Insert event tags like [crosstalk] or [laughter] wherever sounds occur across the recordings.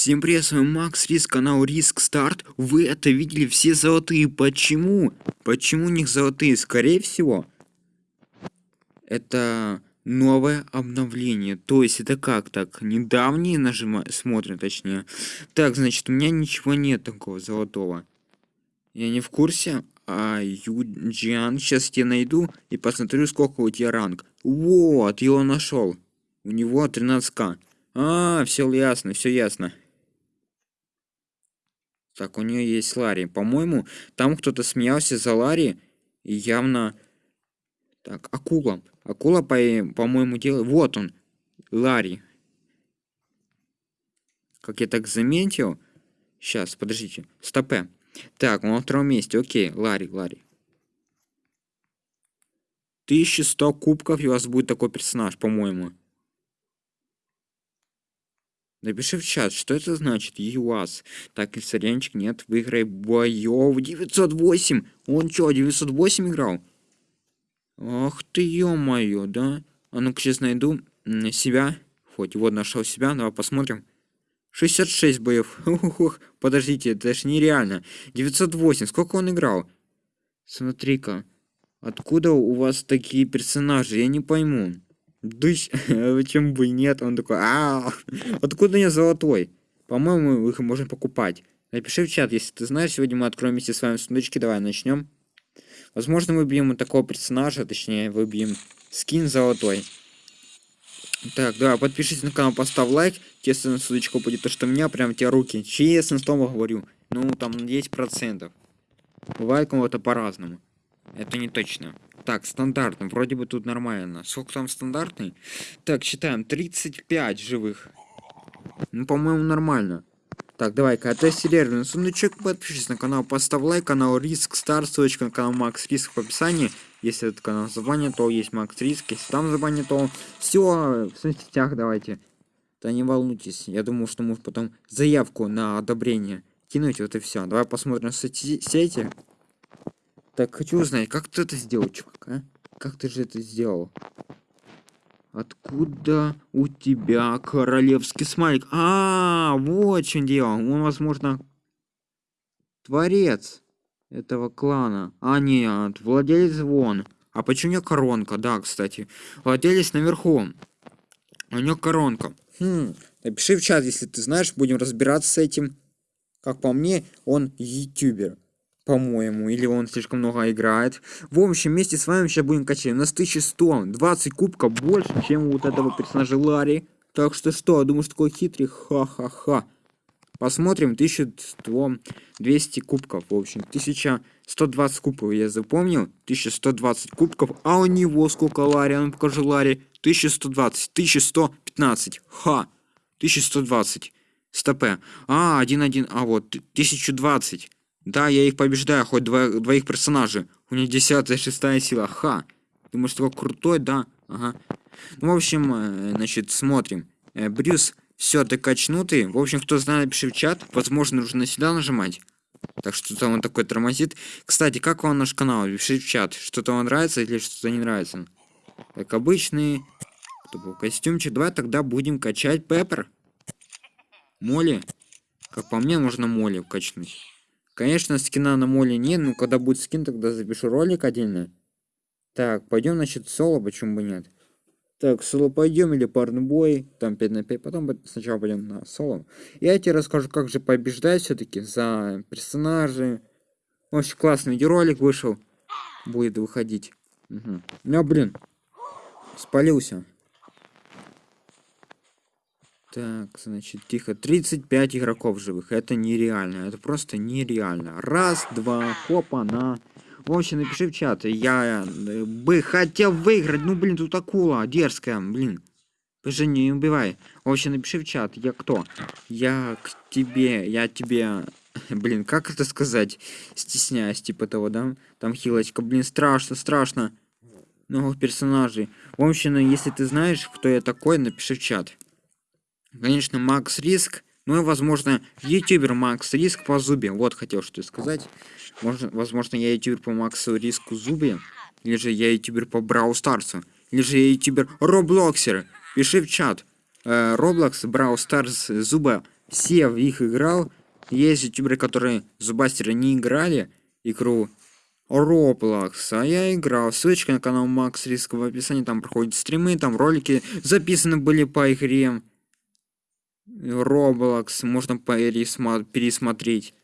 Всем привет, с вами Макс Риск, канал Риск Старт. Вы это видели, все золотые. Почему? Почему у них золотые? Скорее всего, это новое обновление. То есть это как так? Недавние нажима... смотрим, точнее. Так, значит, у меня ничего нет такого золотого. Я не в курсе. А Юджиан, сейчас я найду и посмотрю, сколько у тебя ранг. Вот, его нашел. У него 13к. А, все ясно, все ясно. Так, у нее есть Ларри. По-моему, там кто-то смеялся за Ларри. И явно... Так, акула. Акула, по-моему, по делает... Вот он. Ларри. Как я так заметил. Сейчас, подождите. Стопе. Так, он на втором месте. Окей, Ларри, Ларри. 1100 кубков, и у вас будет такой персонаж, по-моему. Напиши в чат, что это значит, ЮАС. Так, и нет, выиграй боев 908. Он что, 908 играл? Ах ты, ё-моё, да? А ну-ка сейчас найду себя. Хоть вот нашел себя, давай посмотрим. 66 боев. Ух, подождите, это же нереально. 908, сколько он играл? Смотри-ка. Откуда у вас такие персонажи? Я не пойму. Дыщ, [laughs] почему бы нет? Он такой, а, [laughs] откуда я золотой? По-моему, их можно покупать. Напиши в чат, если ты знаешь. Сегодня мы откроем вместе с вами сундучки. Давай начнем. Возможно, выбьем такого персонажа, точнее, выбьем скин золотой. Так, да, подпишись на канал, поставь лайк. Честно, сундучку будет то, что у меня прям те руки. Честно, с тобой говорю. Ну, там 10%. Бывает кому-то по-разному. Это не точно. Так, стандартно. Вроде бы тут нормально. Сколько там стандартный? Так, считаем. 35 живых. Ну, по-моему, нормально. Так, давай-ка, отесть серверный сундучок, подпишись на канал, поставь лайк, канал Риск Стар, ссылочка на канал Макс Риск в описании. Если этот канал забанит, то есть Макс Риск, если там забанит, то все в соцсетях давайте. Да не волнуйтесь, я думаю, что может потом заявку на одобрение кинуть, вот и все. Давай посмотрим соцсети. Так, хочу узнать, как ты это сделал, чувак, а? Как ты же это сделал? Откуда у тебя королевский смайлик? А, -а, -а вот что дело. Он, возможно, творец этого клана. А, нет, владелец вон. А почему у него коронка? Да, кстати. Владелец наверху. У него коронка. Хм, напиши в чат, если ты знаешь, будем разбираться с этим. Как по мне, он ютубер по-моему, или он слишком много играет. В общем, вместе с вами сейчас будем качать. У нас 1120 кубков больше, чем у вот этого персонажа Ларри. Так что что, думаешь, такой хитрый? Ха-ха-ха. Посмотрим, 1100, 200 кубков, в общем, 1120 кубков, я запомнил, 1120 кубков, а у него сколько Ларри, а ну покажи Ларри, 1120, 1115, ха, 1120, стопе, а, 1-1, а вот, 1020, да, я их побеждаю, хоть два, двоих персонажей. У них десятая, шестая сила. Ха. Думаешь, такой крутой, да? Ага. Ну, в общем, э, значит, смотрим. Э, Брюс, все, ты качнутый. В общем, кто знает, напиши в чат. Возможно, нужно сюда нажимать. Так что там он такой тормозит. Кстати, как вам наш канал? Пиши в чат. Что-то вам нравится или что-то не нравится. Как обычный. Был костюмчик. Давай тогда будем качать Пеппер. Моли. Как по мне, можно Моли качнуть. Конечно, скина на моле нет, но когда будет скин, тогда запишу ролик отдельно. Так, пойдем, значит, соло, почему бы нет? Так, соло пойдем или парный бой, там 5 на 5, потом сначала пойдем на соло. Я тебе расскажу, как же побеждать все-таки за персонажи. Очень классный видеоролик вышел, будет выходить. Угу. Ну, блин, спалился. Так, значит, тихо. 35 игроков живых. Это нереально. Это просто нереально. Раз, два, хопа, на. В общем, напиши в чат. Я э, бы хотел выиграть. Ну, блин, тут акула дерзкая, блин. Пожи, не убивай. В общем, напиши в чат. Я кто? Я к тебе. Я тебе... [laughs] Блин, как это сказать? Стесняюсь, типа того, да? Там хилочка. Блин, страшно, страшно. Новых персонажей. В общем, если ты знаешь, кто я такой, напиши в чат. Конечно, Макс Риск. Ну и, возможно, ютубер Макс Риск по Зубе. Вот хотел что сказать. Может, возможно, я ютубер по Максу Риску Зубе. Или же я ютубер по Brawl Stars у. Или же я ютубер Роблоксер. Пиши в чат. Roblox, Brawl Stars, Zooba. все в их играл. Есть ютуберы, которые зубастеры не играли игру Roblox, а я играл. Ссылочка на канал Макс Риск в описании, там проходят стримы, там ролики записаны были по игре Roblox, можно пересмотреть.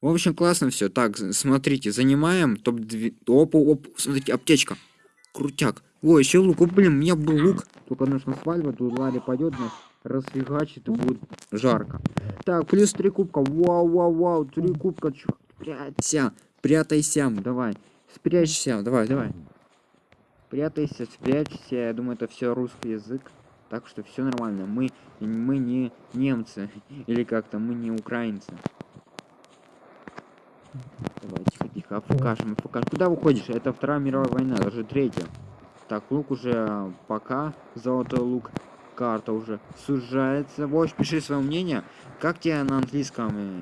В общем, классно все. Так, смотрите, занимаем топ-2. Оп, оп, смотрите, аптечка. Крутяк. Ой, еще лук. О, блин, у меня был лук. Только нужно свадьба, тут Ларри пойдет, нас расфигачит и будет жарко. Так, плюс три кубка. Вау, вау, вау, три кубка. Чё, прячься, прятайся, давай. Спрячься, давай, давай. Прятайся, спрячься. Я думаю, это все русский язык. Так что все нормально. Мы, мы не немцы. [laughs] Или как-то мы не украинцы. Давай, тихо, тихо, покажем, покажем. Куда уходишь? Это Вторая мировая война, даже третья. Так, лук уже пока. Золотой лук. Карта уже сужается. Вось, пиши свое мнение. Как тебе на английском? Э,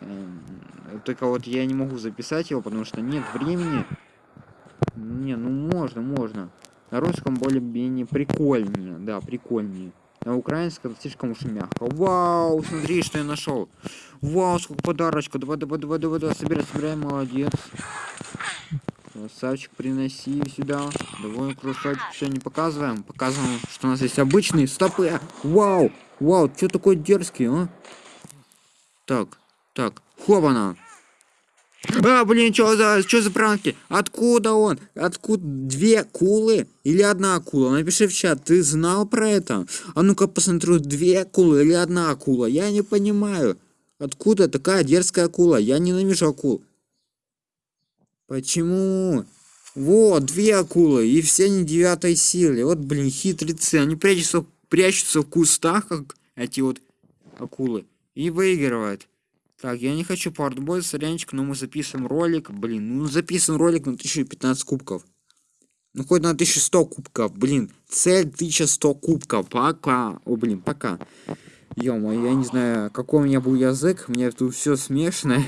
э, только вот я не могу записать его, потому что нет времени. Не, ну можно, можно. На русском более-менее прикольнее. Да, прикольнее. На украинском слишком уж мягко. Вау, смотри, что я нашел. Вау, сколько подарочка. Давай, давай, давай, давай, давай, собирай, собирай, молодец. Красавчик, приноси сюда. Давай, красавчик, все не показываем. Показываем, что у нас есть обычные стопы. Вау, вау, что такой дерзкий, а? Так, так, хобана. А, блин, что за, что за пранки? Откуда он? Откуда две кулы или одна акула? Напиши в чат, ты знал про это? А ну-ка посмотрю, две акулы или одна акула? Я не понимаю. Откуда такая дерзкая акула? Я ненавижу акул. Почему? Вот, две акулы, и все не девятой силы. Вот, блин, хитрецы. Они прячутся, прячутся в кустах, как эти вот акулы. И выигрывают. Так, я не хочу портбой, сорянчик, но мы записываем ролик. Блин, ну записываем ролик на 1015 кубков. Ну хоть на 1100 кубков, блин. Цель 1100 кубков. Пока. О, блин, пока. ё я не знаю, какой у меня был язык. У меня тут все смешно.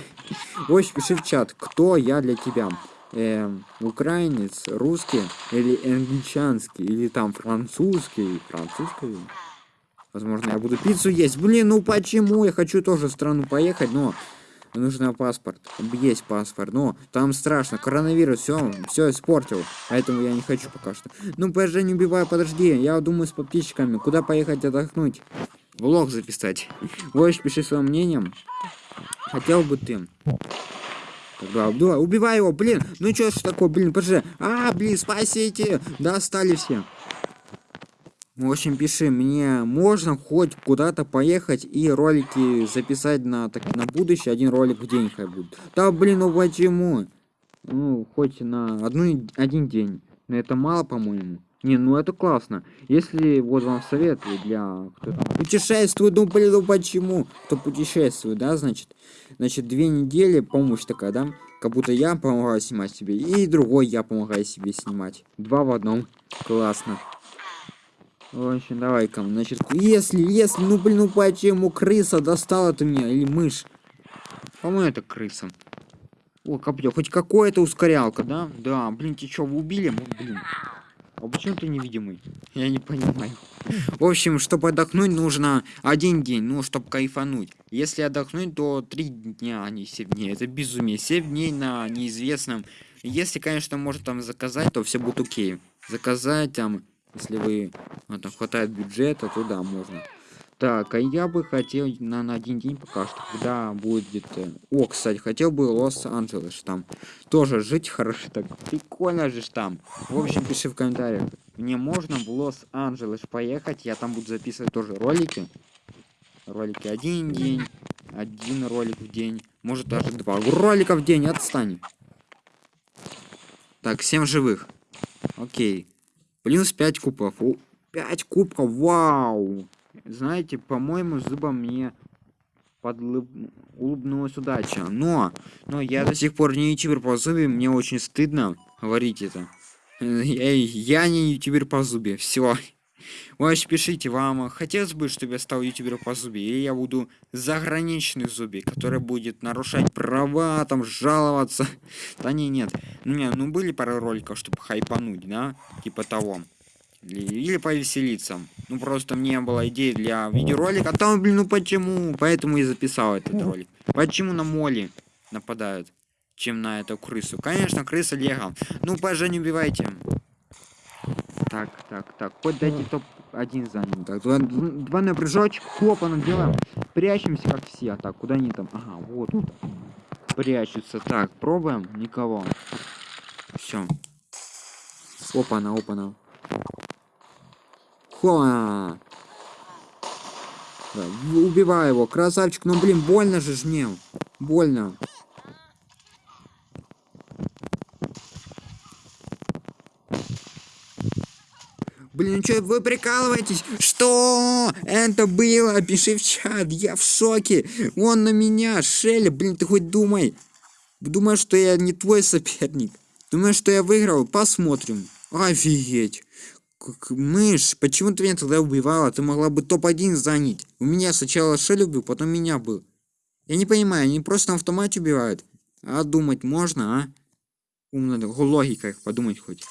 Ой, пиши в чат, кто я для тебя. Эм, украинец, русский или англичанский, или там французский. Французский. Возможно, я буду пиццу есть. Блин, ну почему? Я хочу тоже в страну поехать, но нужно паспорт. Есть паспорт, но там страшно. Коронавирус все, все испортил. Поэтому я не хочу пока что. Ну, подожди, не убивай, подожди. Я думаю с подписчиками, куда поехать отдохнуть. Влог записать. [laughs] Вот, пиши своим мнением. Хотел бы ты. Да, да, убивай его, блин. Ну что ж такое, блин, подожди. А, блин, спасите. Достали все. В общем, пиши, мне можно хоть куда-то поехать и ролики записать на, так, на будущее, один ролик в день хоть будет. Да блин, ну почему? Ну, хоть на одну, один день. Но это мало, по-моему. Не, ну это классно. Если вот вам совет для кто там путешествует, ну блин, ну почему? Кто путешествует, да, значит? Значит, две недели помощь такая, да? Как будто я помогаю снимать себе, и другой я помогаю себе снимать. Два в одном. Классно. В общем, давай-ка, значит, если, если, ну блин, ну почему крыса достала ты меня, или мышь? По-моему, это крыса. О, копье, хоть какое-то ускорялка, да? Да, блин, ты что, вы убили? Ну, блин. А почему ты невидимый? Я не понимаю. В общем, чтобы отдохнуть, нужно один день, ну, чтобы кайфануть. Если отдохнуть, то три дня, а не семь дней. Это безумие. Семь дней на неизвестном. Если, конечно, можно там заказать, то все будет окей. Заказать там если вы ну, там хватает бюджета, то да, можно. Так, а я бы хотел на, на один день пока что, когда будет... Э, о, кстати, хотел бы Лос-Анджелес там. Тоже жить хорошо, так прикольно же там. В общем, пиши в комментариях. Мне можно в Лос-Анджелес поехать, я там буду записывать тоже ролики. Ролики один день, один ролик в день, может даже два ролика в день, отстань. Так, всем живых. Окей. Плюс 5 кубков. 5 кубков, вау! Знаете, по-моему, зубом мне подлыб... улыбнулась удача. Но, но я до сих пор не ютубер по зубе, мне очень стыдно говорить это. Я, я не ютубер по зубе, все. Вы пишите, вам хотелось бы, чтобы я стал ютубером по зубе, или я буду заграничный зубе, который будет нарушать права, там, жаловаться. [laughs] Да не, нет. Ну, не, ну были пара роликов, чтобы хайпануть, да? Типа того. Или, или повеселиться. Ну, просто мне было идея для видеоролика. А там, блин, ну почему? Поэтому и записал этот ролик. Почему на моли нападают, чем на эту крысу? Конечно, крыса лего. Ну, пожа, не убивайте. Так, так, так. Хоть дайте топ-1 занят. Так, два, два на прыжочек. Хлопа делаем. Прячемся, как все. Так, куда они там? Ага, вот тут. Прячутся. Так, пробуем. Никого. Все. Опа-на, опа-на. Хо! Да, убивай его, красавчик. Ну, блин, больно же ж мне. Больно. Блин, что, вы прикалываетесь? Что? Это было? Пиши в чат, я в шоке. Он на меня, Шелли, блин, ты хоть думай. Думаешь, что я не твой соперник? Думаешь, что я выиграл? Посмотрим. Офигеть. Мышь, почему ты меня тогда убивала? Ты могла бы топ-1 занять. У меня сначала Шелли убил, потом меня был. Я не понимаю, они просто на автомате убивают. А думать можно, а? Умно, логика их подумать хоть.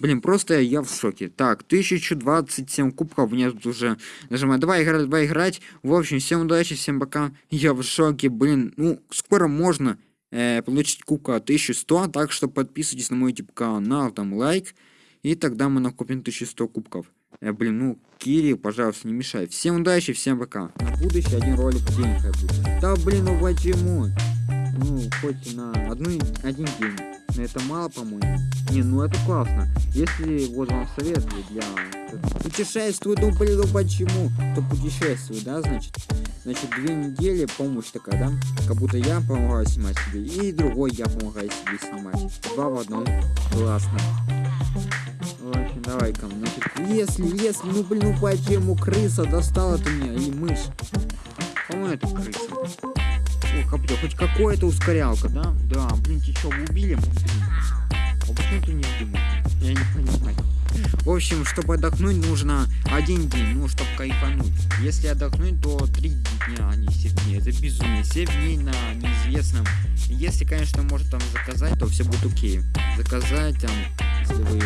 Блин, просто я в шоке. Так, 1027 кубков мне тут уже нажимаю. Давай играть, давай играть. В общем, всем удачи, всем пока. Я в шоке, блин. Ну, скоро можно э, получить кубка 1100. Так что подписывайтесь на мой YouTube канал, там лайк. И тогда мы накопим 1100 кубков. Э, блин, ну, Кири, пожалуйста, не мешай. Всем удачи, всем пока. На будущее один ролик в день. Да, блин, ну почему? Ну, хоть на одну, один день. Но это мало, по-моему. Не, ну это классно. Если вот вам совет для путешествую, ну блин, ну почему? То путешествую, да, значит? Значит, две недели помощь такая, да? Как будто я помогаю снимать себе, и другой я помогаю себе снимать. Два в одном. Классно. В общем, давай-ка, значит, если, если, ну блин, ну почему крыса достала ты меня, и мышь? По-моему, это крыса. Как хоть какое-то ускорялка, да? Да, блин, ты что, убили? Блин. А почему ты не думаешь? Я не понимаю. В общем, чтобы отдохнуть, нужно один день, ну, чтобы кайфануть. Если отдохнуть, то три дня, а не 7 дней. Это безумие. 7 дней на неизвестном. Если, конечно, может там заказать, то все будет окей. Заказать там, если вы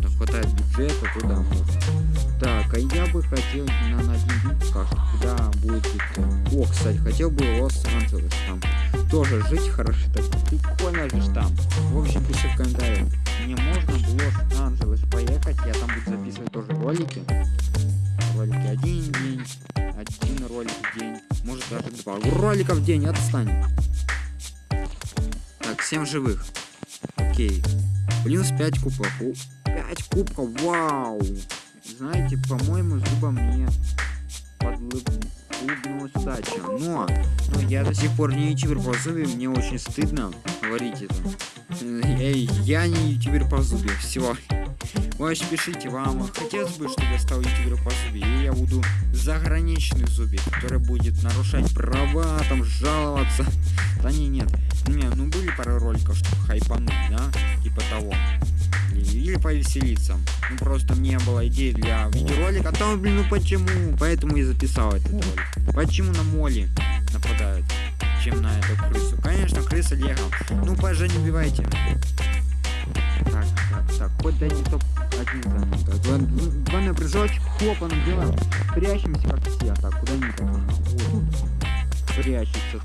ну, хватает бюджета, то можно. Так, а я бы хотел на, один день пока куда будет... О, кстати, хотел бы Лос-Анджелес там. Тоже жить хорошо, так прикольно же там. В общем, пиши в комментариях. Мне можно в Лос-Анджелес поехать, я там буду записывать тоже ролики. Ролики один день, один ролик в день, может даже два ролика в день, отстань. Так, всем живых. Окей. Плюс 5 кубков. 5 кубков, вау! Знаете, по-моему, зуба мне удача. Но, но я до сих пор не ютубер по зубе, мне очень стыдно говорить это. Я, я не ютубер по зубе, все. Вы пишите, вам хотелось бы, чтобы я стал ютубером по зубе, или я буду заграничный зубе, который будет нарушать права, там, жаловаться. Да не, нет. Не, ну были пару роликов, чтобы хайпануть, да, типа того или повеселиться. Ну просто мне была идея для видеоролика, а там, блин, ну почему? Поэтому и записал этот ролик. Почему на моли нападают, чем на эту крысу? Конечно, крыса лего. Ну, пожа, не убивайте. Так, так, так, хоть дайте топ-1 занят. Два, два на прыжочек, хлопаном делаем. Прячемся, как все. Так, куда они там? Вот. Прячутся.